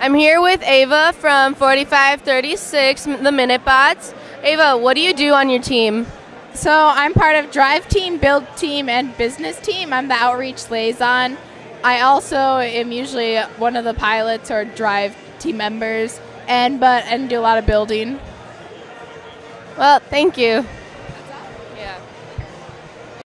I'm here with Ava from 4536, the Minute Bots. Ava, what do you do on your team? So I'm part of Drive Team, Build Team, and Business Team. I'm the outreach liaison. I also am usually one of the pilots or Drive team members, and but and do a lot of building. Well, thank you.